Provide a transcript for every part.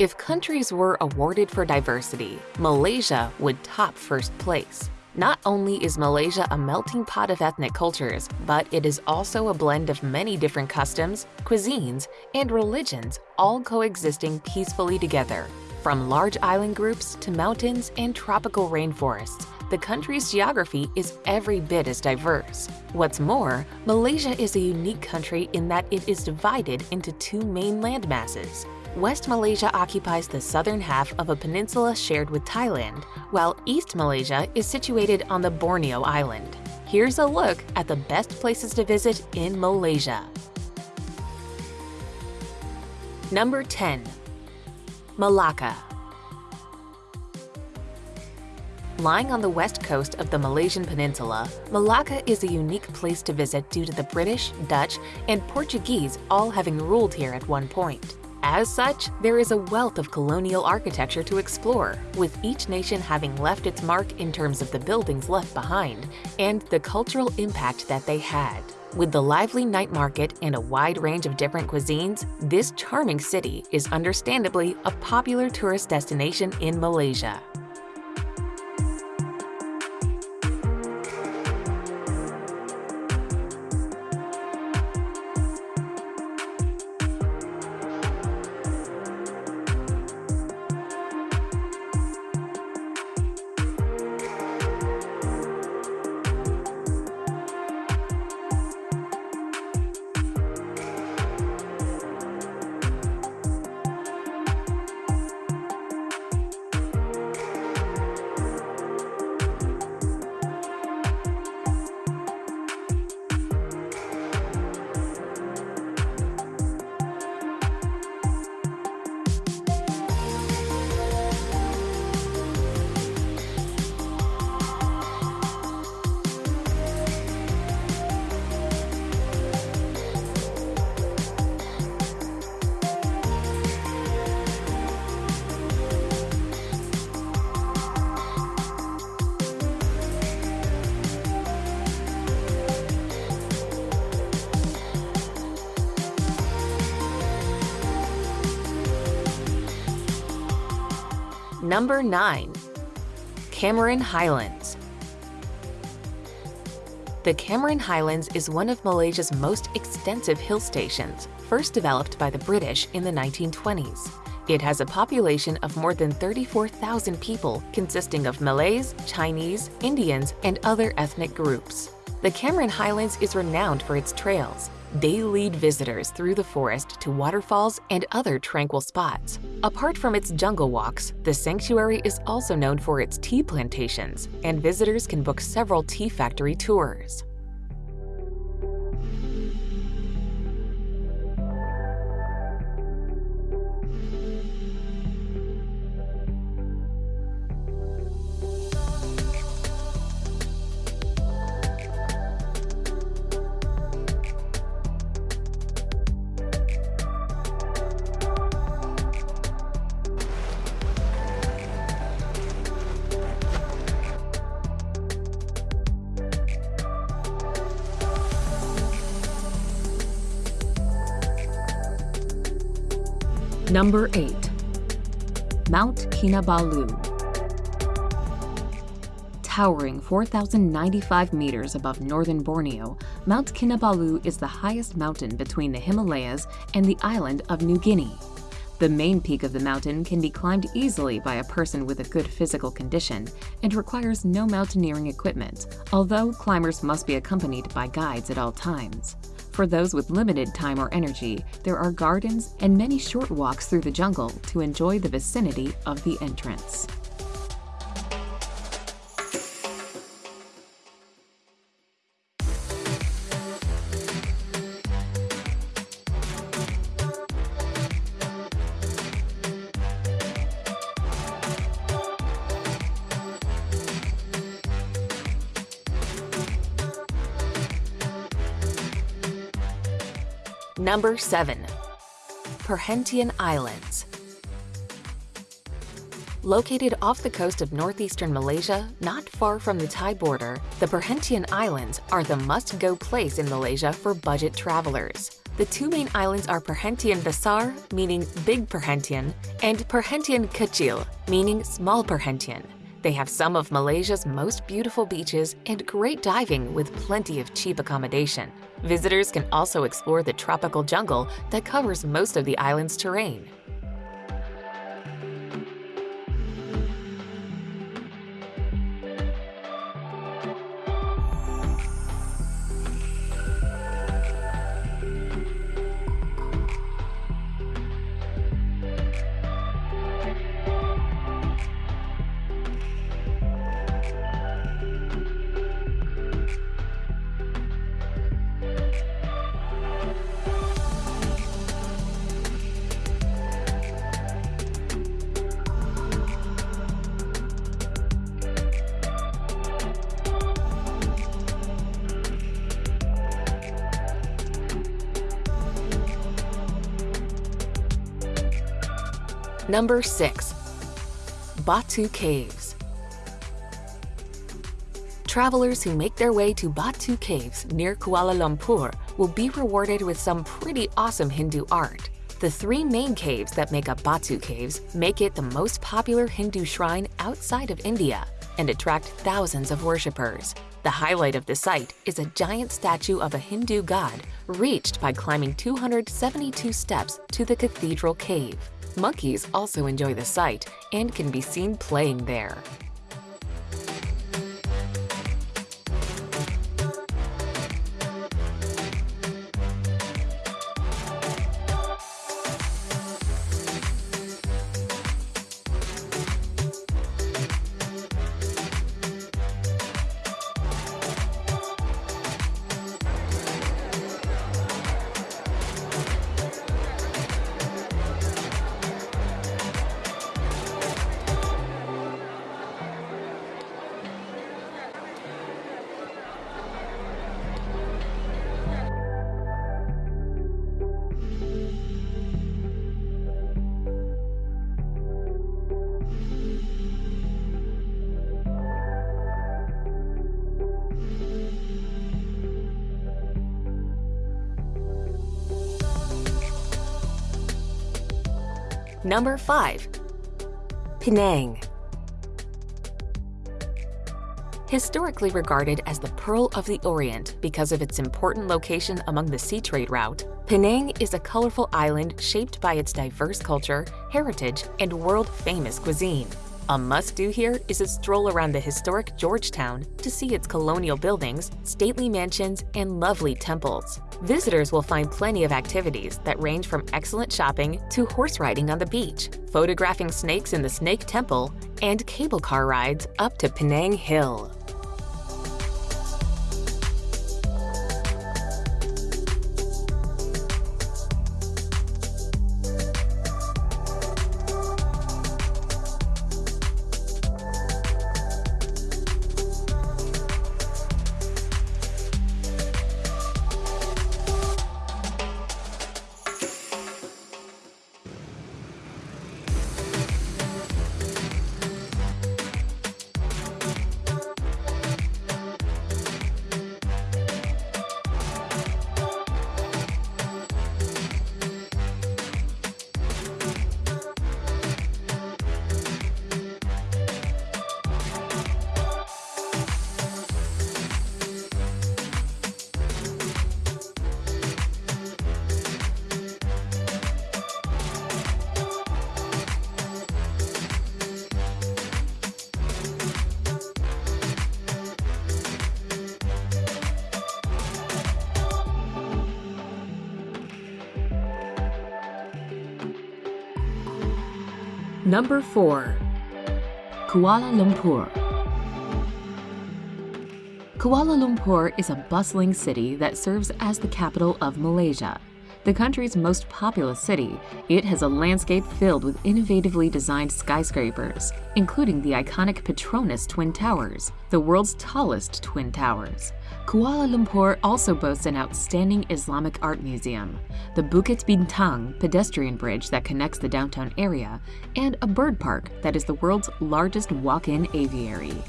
If countries were awarded for diversity, Malaysia would top first place. Not only is Malaysia a melting pot of ethnic cultures, but it is also a blend of many different customs, cuisines, and religions all coexisting peacefully together. From large island groups to mountains and tropical rainforests, the country's geography is every bit as diverse. What's more, Malaysia is a unique country in that it is divided into two main landmasses, West Malaysia occupies the southern half of a peninsula shared with Thailand, while East Malaysia is situated on the Borneo Island. Here's a look at the best places to visit in Malaysia. Number 10. Malacca Lying on the west coast of the Malaysian peninsula, Malacca is a unique place to visit due to the British, Dutch, and Portuguese all having ruled here at one point. As such, there is a wealth of colonial architecture to explore, with each nation having left its mark in terms of the buildings left behind and the cultural impact that they had. With the lively night market and a wide range of different cuisines, this charming city is understandably a popular tourist destination in Malaysia. Number 9. Cameron Highlands The Cameron Highlands is one of Malaysia's most extensive hill stations, first developed by the British in the 1920s. It has a population of more than 34,000 people consisting of Malays, Chinese, Indians, and other ethnic groups. The Cameron Highlands is renowned for its trails, they lead visitors through the forest to waterfalls and other tranquil spots. Apart from its jungle walks, the sanctuary is also known for its tea plantations, and visitors can book several tea factory tours. Number 8. Mount Kinabalu Towering 4,095 meters above northern Borneo, Mount Kinabalu is the highest mountain between the Himalayas and the island of New Guinea. The main peak of the mountain can be climbed easily by a person with a good physical condition and requires no mountaineering equipment, although climbers must be accompanied by guides at all times. For those with limited time or energy, there are gardens and many short walks through the jungle to enjoy the vicinity of the entrance. Number 7. Perhentian Islands Located off the coast of northeastern Malaysia, not far from the Thai border, the Perhentian Islands are the must-go place in Malaysia for budget travelers. The two main islands are Perhentian Besar, meaning Big Perhentian, and Perhentian Kecil, meaning Small Perhentian. They have some of Malaysia's most beautiful beaches and great diving with plenty of cheap accommodation. Visitors can also explore the tropical jungle that covers most of the island's terrain. Number 6. Batu Caves Travelers who make their way to Batu Caves near Kuala Lumpur will be rewarded with some pretty awesome Hindu art. The three main caves that make up Batu Caves make it the most popular Hindu shrine outside of India and attract thousands of worshippers. The highlight of the site is a giant statue of a Hindu god reached by climbing 272 steps to the cathedral cave. Monkeys also enjoy the site and can be seen playing there. Number 5. Penang Historically regarded as the Pearl of the Orient because of its important location among the sea trade route, Penang is a colorful island shaped by its diverse culture, heritage, and world-famous cuisine. A must-do here is a stroll around the historic Georgetown to see its colonial buildings, stately mansions, and lovely temples. Visitors will find plenty of activities that range from excellent shopping to horse riding on the beach, photographing snakes in the Snake Temple, and cable car rides up to Penang Hill. Number 4. Kuala Lumpur Kuala Lumpur is a bustling city that serves as the capital of Malaysia. The country's most populous city, it has a landscape filled with innovatively designed skyscrapers, including the iconic Petronas Twin Towers, the world's tallest twin towers. Kuala Lumpur also boasts an outstanding Islamic art museum, the Bukit Bintang pedestrian bridge that connects the downtown area, and a bird park that is the world's largest walk-in aviary.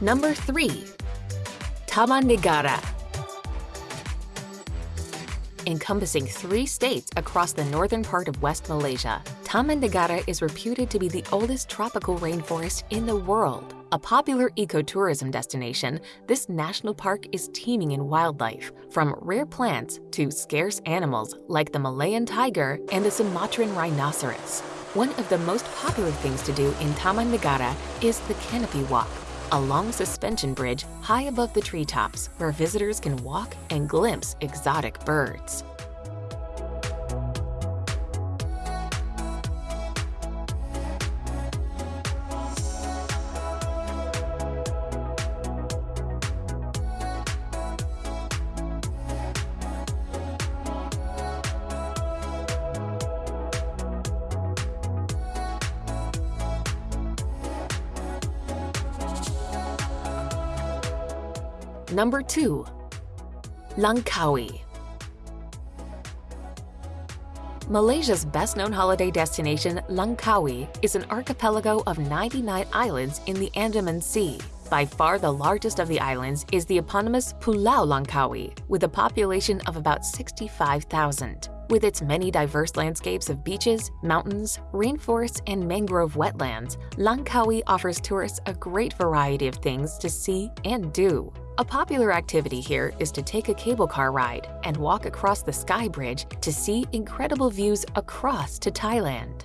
Number 3. Taman Negara encompassing three states across the northern part of West Malaysia. Taman Negara is reputed to be the oldest tropical rainforest in the world. A popular ecotourism destination, this national park is teeming in wildlife, from rare plants to scarce animals like the Malayan tiger and the Sumatran rhinoceros. One of the most popular things to do in Taman Negara is the canopy walk, a long suspension bridge high above the treetops where visitors can walk and glimpse exotic birds. Number 2. Langkawi Malaysia's best-known holiday destination, Langkawi, is an archipelago of 99 islands in the Andaman Sea. By far the largest of the islands is the eponymous Pulau Langkawi, with a population of about 65,000. With its many diverse landscapes of beaches, mountains, rainforests, and mangrove wetlands, Langkawi offers tourists a great variety of things to see and do. A popular activity here is to take a cable car ride and walk across the Sky Bridge to see incredible views across to Thailand.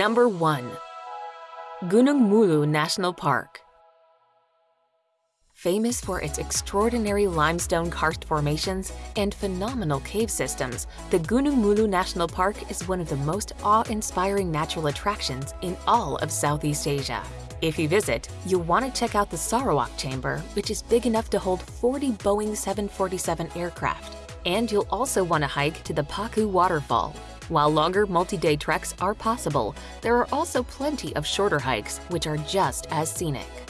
Number 1. Gunung Mulu National Park Famous for its extraordinary limestone karst formations and phenomenal cave systems, the Gunung Mulu National Park is one of the most awe-inspiring natural attractions in all of Southeast Asia. If you visit, you'll want to check out the Sarawak Chamber, which is big enough to hold 40 Boeing 747 aircraft. And you'll also want to hike to the Paku Waterfall, while longer multi-day treks are possible, there are also plenty of shorter hikes which are just as scenic.